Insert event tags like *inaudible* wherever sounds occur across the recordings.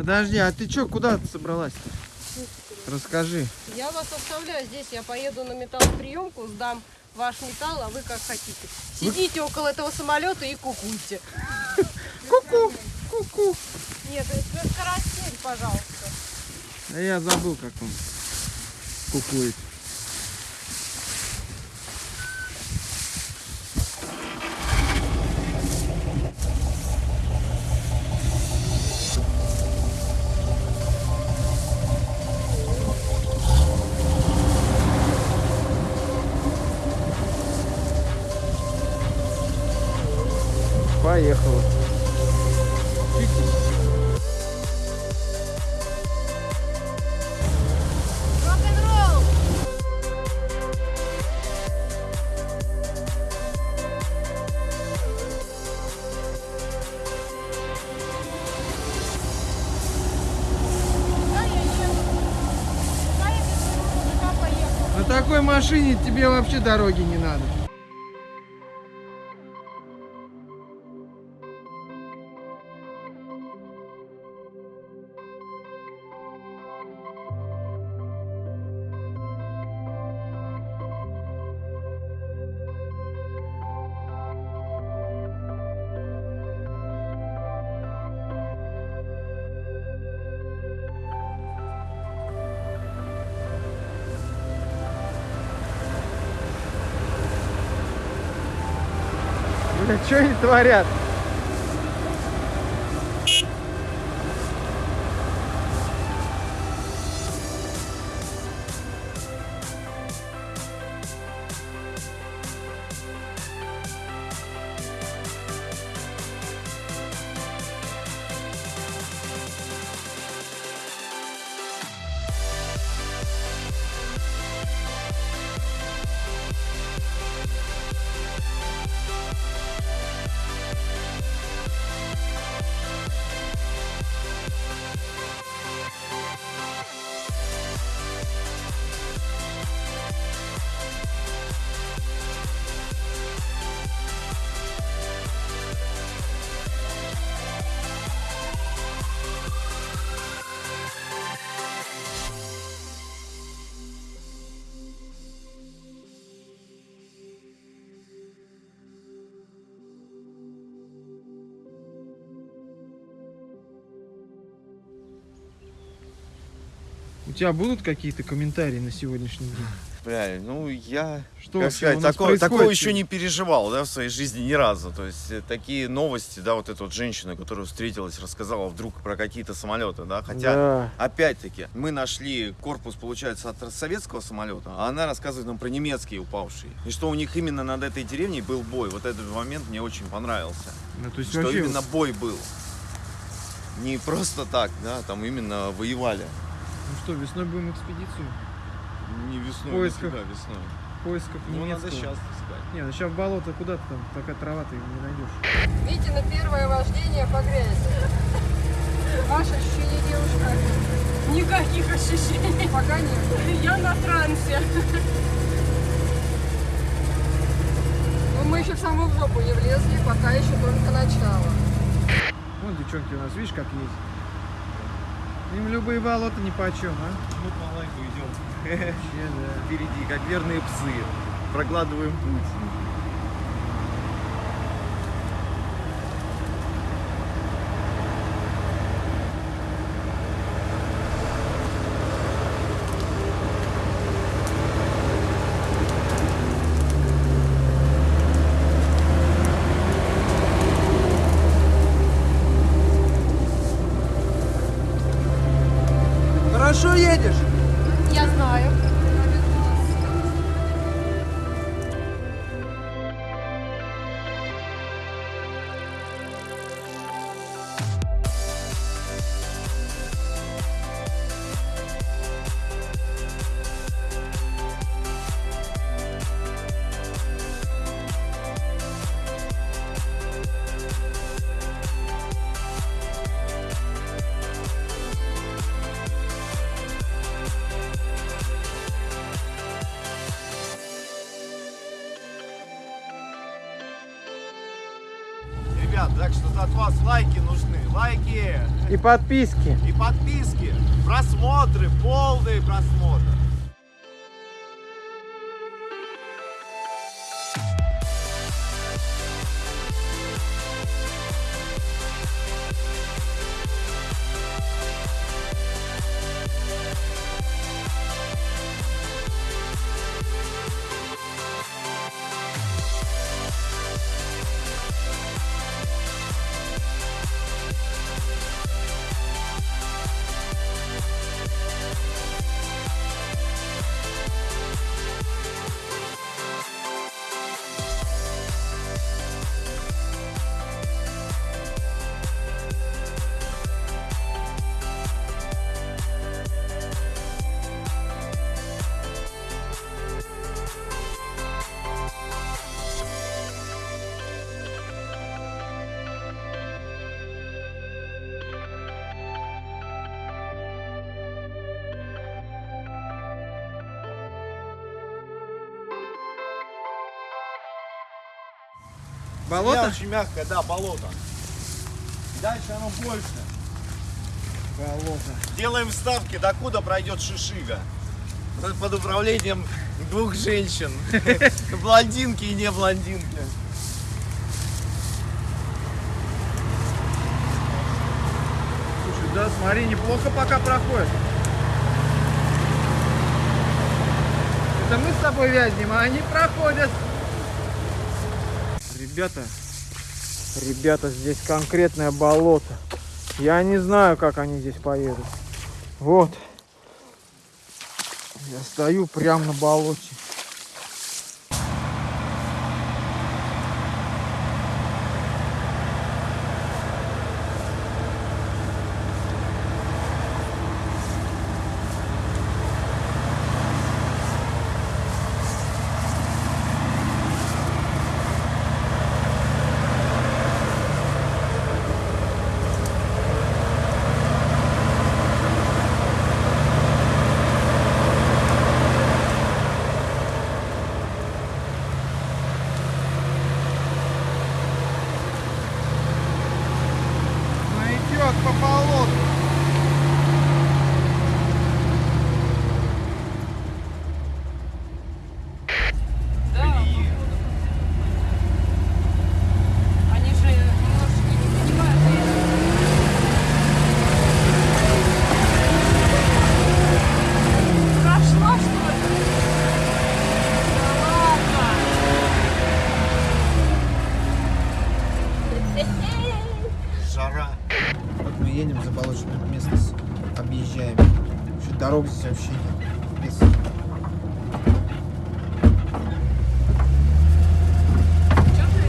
Подожди, а ты чё, куда ты собралась-то? Расскажи. Я вас оставляю здесь, я поеду на металлоприемку, сдам ваш металл, а вы как хотите. Сидите около этого самолета и кукуйте. Ку-ку, ку-ку. Нет, это карасель, пожалуйста. Я забыл, как он кукует. Поехала? На такой машине тебе вообще дороги не надо. Бля, что они творят? Тебя будут какие-то комментарии на сегодняшний день? Бля, ну я, Что как сказать, такого, такого еще не переживал, да, в своей жизни ни разу. То есть э, такие новости, да, вот эта вот женщина, которая встретилась, рассказала вдруг про какие-то самолеты, да, хотя Да. Опять-таки, мы нашли корпус, получается, от советского самолета, а она рассказывает нам про немецкие упавшие. И что у них именно над этой деревней был бой. Вот этот момент мне очень понравился. Ну, то есть Что вообще... именно бой был. Не просто так, да, там именно воевали. Ну что, весной будем экспедицию Не весной, Поисках. нифига весной. в поисках Ну, надо немецкого. сейчас искать. Не, ну сейчас в болото куда ты там, такая трава ты не найдешь. Видите, на первое вождение по грязи. Ваше ощущение, девушка? Никаких ощущений. Пока нет. Я на трансе. Но мы еще в самую жопу не влезли, пока еще только начало. Вон девчонки у нас, видишь, как ездят. Им любые болота ни по чем, а? Мы помаленьку идем Вообще, да. впереди, как верные псы. Прокладываем путь. Хорошо едешь? Я знаю. Ребят, так что от вас лайки нужны. лайки и подписки. и подписки, просмотры, полные просмотры. Болото? очень мягкое, да, болото. Дальше оно больше. Болото. Делаем ставки, докуда пройдет шишига. Под управлением двух женщин. *laughs* Блондинки и не блондинки. Слушай, да, смотри, неплохо пока проходит. Это мы с тобой вязнем, а они проходят. Ребята, ребята, здесь конкретное болото. Я не знаю, как они здесь поедут. Вот. Я стою прямо на болоте. Вообще дорог здесь вообще нет. Лес. Чё ты?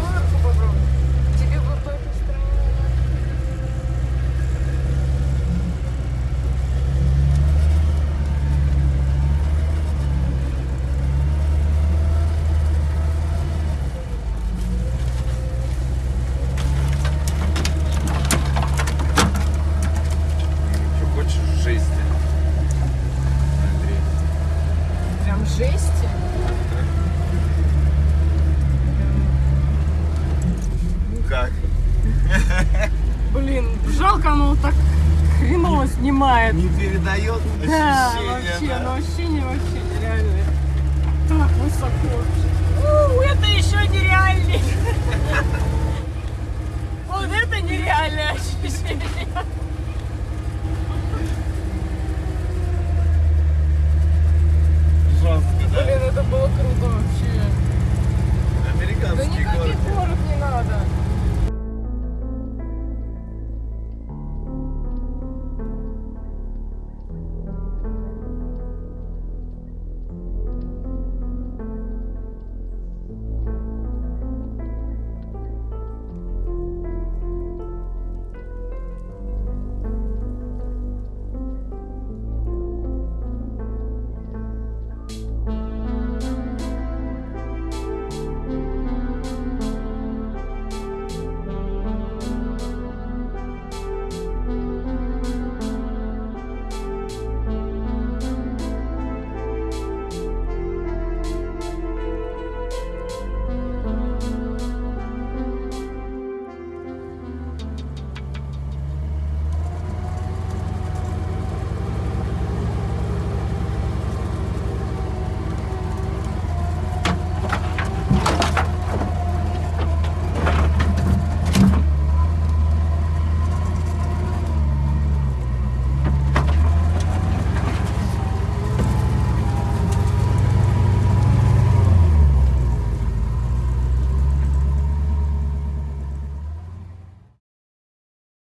Марку попробуй. Тебе бы в эту страну. Что хочешь жести? Андрей. Прям жести. Ну как? Блин, жалко, оно вот так хреново снимает. Не передает Да, ощущение, вообще, да? ну ощущение вообще